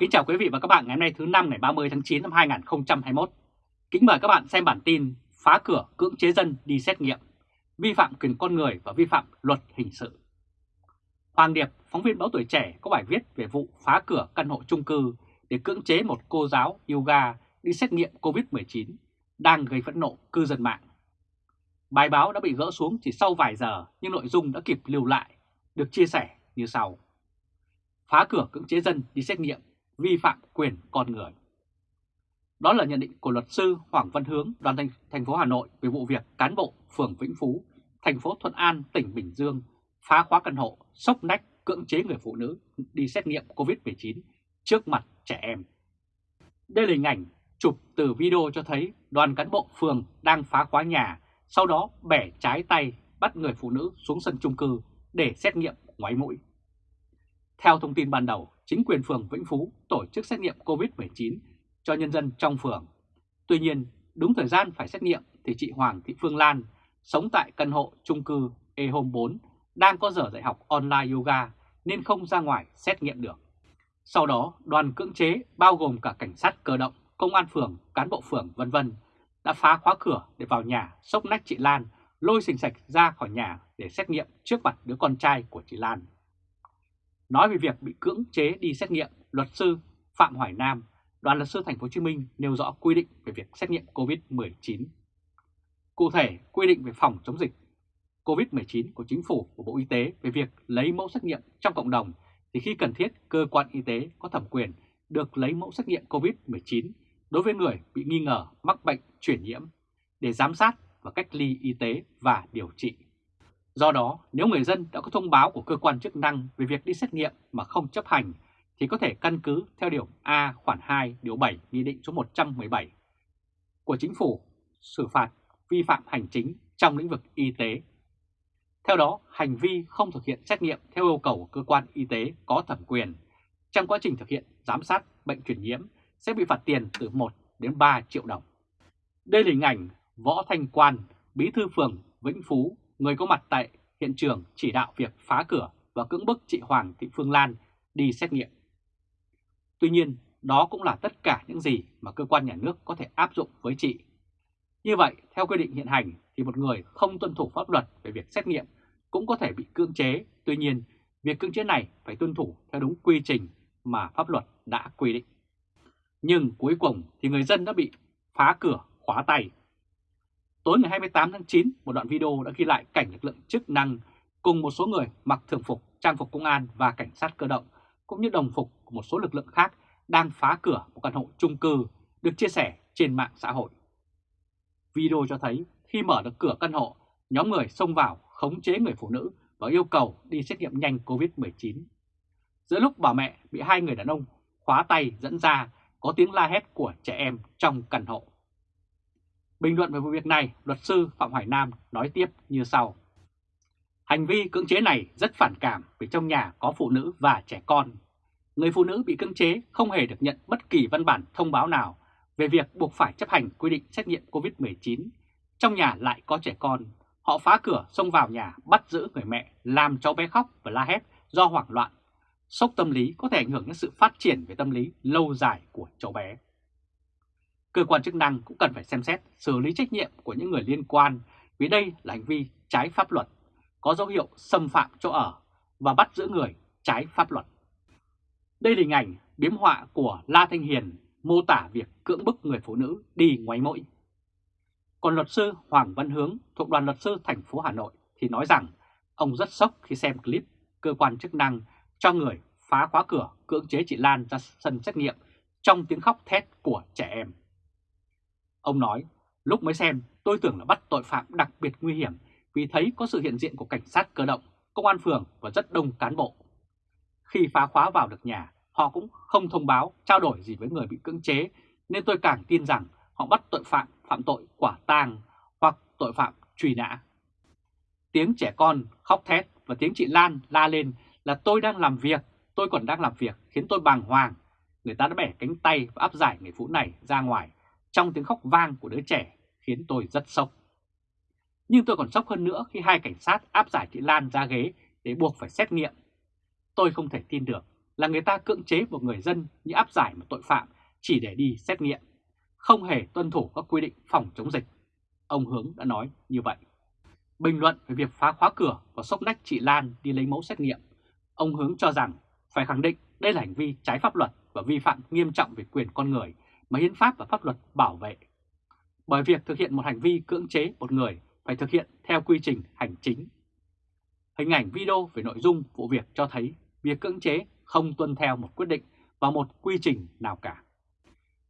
Kính chào quý vị và các bạn ngày hôm nay thứ năm ngày 30 tháng 9 năm 2021. Kính mời các bạn xem bản tin phá cửa cưỡng chế dân đi xét nghiệm, vi phạm quyền con người và vi phạm luật hình sự. Hoàng Điệp, phóng viên báo tuổi trẻ có bài viết về vụ phá cửa căn hộ chung cư để cưỡng chế một cô giáo yoga đi xét nghiệm COVID-19 đang gây phẫn nộ cư dân mạng. Bài báo đã bị gỡ xuống chỉ sau vài giờ nhưng nội dung đã kịp lưu lại, được chia sẻ như sau. Phá cửa cưỡng chế dân đi xét nghiệm, vi phạm quyền con người. Đó là nhận định của luật sư Hoàng Văn Hướng, đoàn thành, thành phố Hà Nội về vụ việc cán bộ phường Vĩnh Phú, thành phố Thuận An, tỉnh Bình Dương phá khóa căn hộ, sốc nách cưỡng chế người phụ nữ đi xét nghiệm COVID-19 trước mặt trẻ em. Đây là hình ảnh chụp từ video cho thấy đoàn cán bộ phường đang phá khóa nhà, sau đó bẻ trái tay bắt người phụ nữ xuống sân chung cư để xét nghiệm ngoáy mũi. Theo thông tin ban đầu, chính quyền phường Vĩnh Phú tổ chức xét nghiệm COVID-19 cho nhân dân trong phường. Tuy nhiên, đúng thời gian phải xét nghiệm thì chị Hoàng Thị Phương Lan, sống tại căn hộ chung cư E Home 4, đang có giờ dạy học online yoga nên không ra ngoài xét nghiệm được. Sau đó, đoàn cưỡng chế bao gồm cả cảnh sát cơ động, công an phường, cán bộ phường vân vân đã phá khóa cửa để vào nhà sốc nách chị Lan, lôi sình sạch ra khỏi nhà để xét nghiệm trước mặt đứa con trai của chị Lan. Nói về việc bị cưỡng chế đi xét nghiệm, luật sư Phạm Hoài Nam, đoàn luật sư thành phố Hồ Chí Minh nêu rõ quy định về việc xét nghiệm COVID-19. Cụ thể, quy định về phòng chống dịch COVID-19 của Chính phủ của Bộ Y tế về việc lấy mẫu xét nghiệm trong cộng đồng thì khi cần thiết cơ quan y tế có thẩm quyền được lấy mẫu xét nghiệm COVID-19 đối với người bị nghi ngờ mắc bệnh truyền nhiễm để giám sát và cách ly y tế và điều trị. Do đó, nếu người dân đã có thông báo của cơ quan chức năng về việc đi xét nghiệm mà không chấp hành thì có thể căn cứ theo điều A khoản 2 điều 7 Nghị định số 117 của Chính phủ xử phạt vi phạm hành chính trong lĩnh vực y tế. Theo đó, hành vi không thực hiện xét nghiệm theo yêu cầu của cơ quan y tế có thẩm quyền trong quá trình thực hiện giám sát bệnh truyền nhiễm sẽ bị phạt tiền từ 1 đến 3 triệu đồng. Đây là hình ảnh Võ Thanh Quan, bí thư phường Vĩnh Phú, người có mặt tại hiện trường chỉ đạo việc phá cửa và cưỡng bức chị Hoàng Thị Phương Lan đi xét nghiệm. Tuy nhiên, đó cũng là tất cả những gì mà cơ quan nhà nước có thể áp dụng với chị. Như vậy, theo quy định hiện hành thì một người không tuân thủ pháp luật về việc xét nghiệm cũng có thể bị cưỡng chế. Tuy nhiên, việc cưỡng chế này phải tuân thủ theo đúng quy trình mà pháp luật đã quy định. Nhưng cuối cùng thì người dân đã bị phá cửa khóa tay. Tối ngày 28 tháng 9, một đoạn video đã ghi lại cảnh lực lượng chức năng cùng một số người mặc thường phục, trang phục công an và cảnh sát cơ động, cũng như đồng phục của một số lực lượng khác đang phá cửa một căn hộ chung cư được chia sẻ trên mạng xã hội. Video cho thấy khi mở được cửa căn hộ, nhóm người xông vào khống chế người phụ nữ và yêu cầu đi xét nghiệm nhanh COVID-19. Giữa lúc bà mẹ bị hai người đàn ông khóa tay dẫn ra có tiếng la hét của trẻ em trong căn hộ. Bình luận về vụ việc này, luật sư Phạm Hoài Nam nói tiếp như sau. Hành vi cưỡng chế này rất phản cảm vì trong nhà có phụ nữ và trẻ con. Người phụ nữ bị cưỡng chế không hề được nhận bất kỳ văn bản thông báo nào về việc buộc phải chấp hành quy định xét nghiệm COVID-19. Trong nhà lại có trẻ con, họ phá cửa xông vào nhà bắt giữ người mẹ làm cháu bé khóc và la hét do hoảng loạn sốc tâm lý có thể ảnh hưởng đến sự phát triển về tâm lý lâu dài của cháu bé. Cơ quan chức năng cũng cần phải xem xét xử lý trách nhiệm của những người liên quan vì đây là hành vi trái pháp luật, có dấu hiệu xâm phạm chỗ ở và bắt giữ người trái pháp luật. Đây là hình ảnh biếm họa của La Thanh Hiền mô tả việc cưỡng bức người phụ nữ đi ngoáy mũi. Còn luật sư Hoàng Văn Hướng thuộc đoàn luật sư thành phố Hà Nội thì nói rằng ông rất sốc khi xem clip cơ quan chức năng cho người phá khóa cửa cưỡng chế chị Lan ra sân xét nghiệm trong tiếng khóc thét của trẻ em. Ông nói, lúc mới xem tôi tưởng là bắt tội phạm đặc biệt nguy hiểm vì thấy có sự hiện diện của cảnh sát cơ động, công an phường và rất đông cán bộ. Khi phá khóa vào được nhà, họ cũng không thông báo, trao đổi gì với người bị cưỡng chế nên tôi càng tin rằng họ bắt tội phạm phạm tội quả tang hoặc tội phạm truy nã. Tiếng trẻ con khóc thét và tiếng chị Lan la lên là tôi đang làm việc, tôi còn đang làm việc khiến tôi bàng hoàng. Người ta đã bẻ cánh tay và áp giải người phụ này ra ngoài trong tiếng khóc vang của đứa trẻ khiến tôi rất sốc. Nhưng tôi còn sốc hơn nữa khi hai cảnh sát áp giải chị Lan ra ghế để buộc phải xét nghiệm. Tôi không thể tin được là người ta cưỡng chế một người dân như áp giải một tội phạm chỉ để đi xét nghiệm, không hề tuân thủ các quy định phòng chống dịch. Ông Hướng đã nói như vậy. Bình luận về việc phá khóa cửa và sốc nách chị Lan đi lấy mẫu xét nghiệm, ông Hướng cho rằng phải khẳng định đây là hành vi trái pháp luật và vi phạm nghiêm trọng về quyền con người mà hiến pháp và pháp luật bảo vệ. Bởi việc thực hiện một hành vi cưỡng chế một người phải thực hiện theo quy trình hành chính. Hình ảnh video về nội dung vụ việc cho thấy việc cưỡng chế không tuân theo một quyết định và một quy trình nào cả.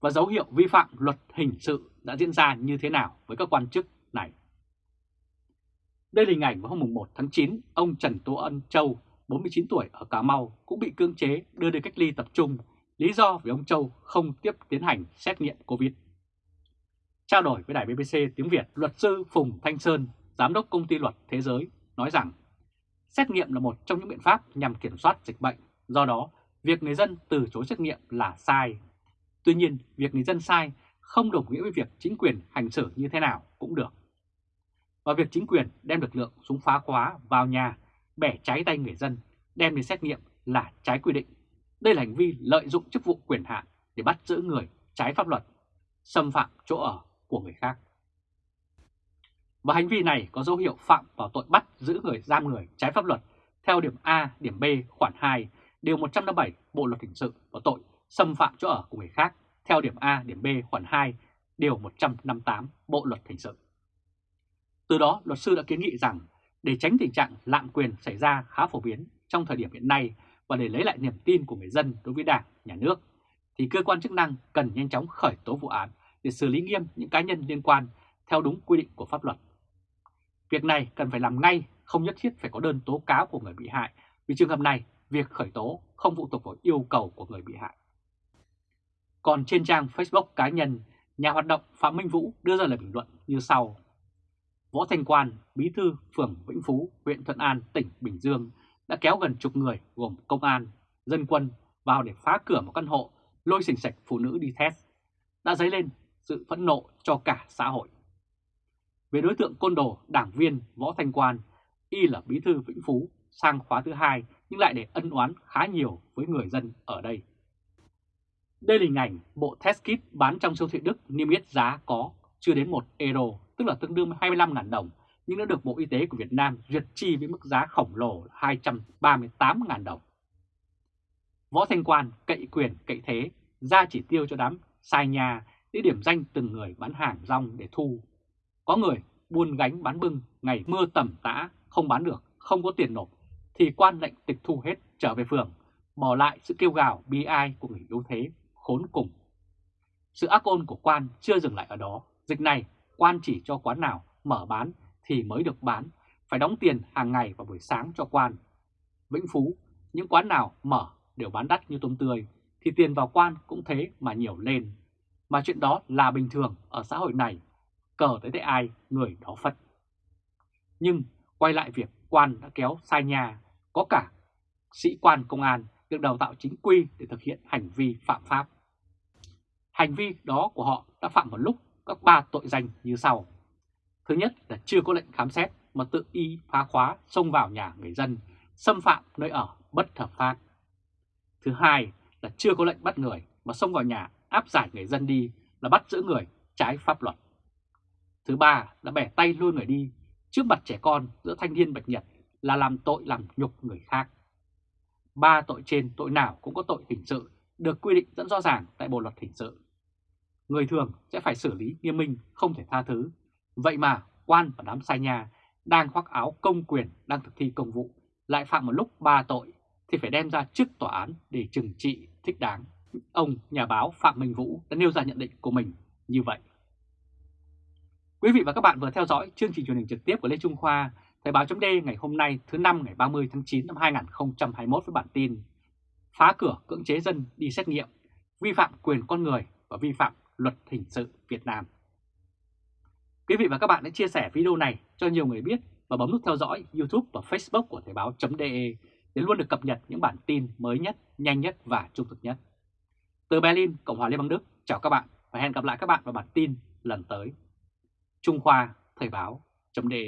Và dấu hiệu vi phạm luật hình sự đã diễn ra như thế nào với các quan chức này. Đây là hình ảnh vào hôm 1 tháng 9, ông Trần Tô Ân Châu, 49 tuổi ở Cà Mau cũng bị cưỡng chế đưa đi cách ly tập trung, lý do vì ông Châu không tiếp tiến hành xét nghiệm COVID. Trao đổi với đài BBC tiếng Việt, luật sư Phùng Thanh Sơn, giám đốc công ty luật thế giới, nói rằng xét nghiệm là một trong những biện pháp nhằm kiểm soát dịch bệnh, do đó việc người dân từ chối xét nghiệm là sai. Tuy nhiên, việc người dân sai không đồng nghĩa với việc chính quyền hành xử như thế nào cũng được. Và việc chính quyền đem lực lượng súng phá khóa vào nhà, bẻ cháy tay người dân, đem đi xét nghiệm là trái quy định. Đây là hành vi lợi dụng chức vụ quyền hạn để bắt giữ người trái pháp luật, xâm phạm chỗ ở của người khác. Và hành vi này có dấu hiệu phạm vào tội bắt giữ người giam người trái pháp luật theo điểm A, điểm B, khoản 2, điều 157 Bộ Luật Hình sự và tội xâm phạm chỗ ở của người khác theo điểm A, điểm B, khoản 2, điều 158 Bộ Luật Hình sự. Từ đó, luật sư đã kiến nghị rằng để tránh tình trạng lạm quyền xảy ra khá phổ biến trong thời điểm hiện nay và để lấy lại niềm tin của người dân đối với Đảng, Nhà nước, thì cơ quan chức năng cần nhanh chóng khởi tố vụ án để xử lý nghiêm những cá nhân liên quan theo đúng quy định của pháp luật. Việc này cần phải làm ngay, không nhất thiết phải có đơn tố cáo của người bị hại, vì trường hợp này, việc khởi tố không phụ thuộc vào yêu cầu của người bị hại. Còn trên trang Facebook cá nhân, nhà hoạt động Phạm Minh Vũ đưa ra lời bình luận như sau. Võ Thanh Quan, bí thư phường Vĩnh Phú, huyện Thuận An, tỉnh Bình Dương đã kéo gần chục người gồm công an, dân quân vào để phá cửa một căn hộ, lôi xình sạch phụ nữ đi test, đã dấy lên sự phẫn nộ cho cả xã hội. Về đối tượng côn đồ đảng viên Võ Thanh Quan, y là bí thư Vĩnh Phú sang khóa thứ hai nhưng lại để ân oán khá nhiều với người dân ở đây. Đây là hình ảnh bộ test kit bán trong siêu thị Đức niêm yết giá có chưa đến 1 euro, tức là tương đương 25.000 đồng, nhưng đã được Bộ Y tế của Việt Nam duyệt chi với mức giá khổng lồ 238.000 đồng. Võ Thanh Quan cậy quyền cậy thế, ra chỉ tiêu cho đám sai nhà để điểm danh từng người bán hàng rong để thu. Có người buôn gánh bán bưng, ngày mưa tầm tã, không bán được, không có tiền nộp, thì quan lệnh tịch thu hết trở về phường, bỏ lại sự kêu gào bi ai của người yếu thế, khốn cùng. Sự ác ôn của quan chưa dừng lại ở đó, dịch này quan chỉ cho quán nào mở bán thì mới được bán, phải đóng tiền hàng ngày vào buổi sáng cho quan. Vĩnh Phú, những quán nào mở đều bán đắt như tôm tươi, thì tiền vào quan cũng thế mà nhiều lên. Mà chuyện đó là bình thường ở xã hội này, cờ tới tay ai, người đó phật. Nhưng quay lại việc quan đã kéo sai nhà, có cả sĩ quan công an được đào tạo chính quy để thực hiện hành vi phạm pháp. Hành vi đó của họ đã phạm một lúc các ba tội danh như sau. Thứ nhất là chưa có lệnh khám xét mà tự y phá khóa xông vào nhà người dân, xâm phạm nơi ở bất hợp pháp. Thứ hai là chưa có lệnh bắt người mà xông vào nhà áp giải người dân đi là bắt giữ người trái pháp luật. Thứ ba là bẻ tay luôn người đi trước mặt trẻ con giữa thanh niên bạch nhật là làm tội làm nhục người khác. Ba tội trên tội nào cũng có tội hình sự được quy định rất rõ ràng tại Bộ Luật Hình sự. Người thường sẽ phải xử lý nghiêm minh, không thể tha thứ. Vậy mà quan và đám sai nhà đang khoác áo công quyền đang thực thi công vụ lại phạm một lúc ba tội thì phải đem ra trước tòa án để trừng trị thích đáng. Ông nhà báo Phạm Minh Vũ đã nêu ra nhận định của mình như vậy. Quý vị và các bạn vừa theo dõi chương trình truyền hình trực tiếp của Lê Trung Khoa, Thời báo chấm ngày hôm nay thứ năm ngày 30 tháng 9 năm 2021 với bản tin Phá cửa cưỡng chế dân đi xét nghiệm, vi phạm quyền con người và vi phạm luật hình sự Việt Nam. Quý vị và các bạn hãy chia sẻ video này cho nhiều người biết và bấm nút theo dõi YouTube và Facebook của Thời báo.de để luôn được cập nhật những bản tin mới nhất, nhanh nhất và trung thực nhất. Từ Berlin, Cộng hòa Liên bang Đức, chào các bạn và hẹn gặp lại các bạn vào bản tin lần tới. Trung Khoa, Thời báo.de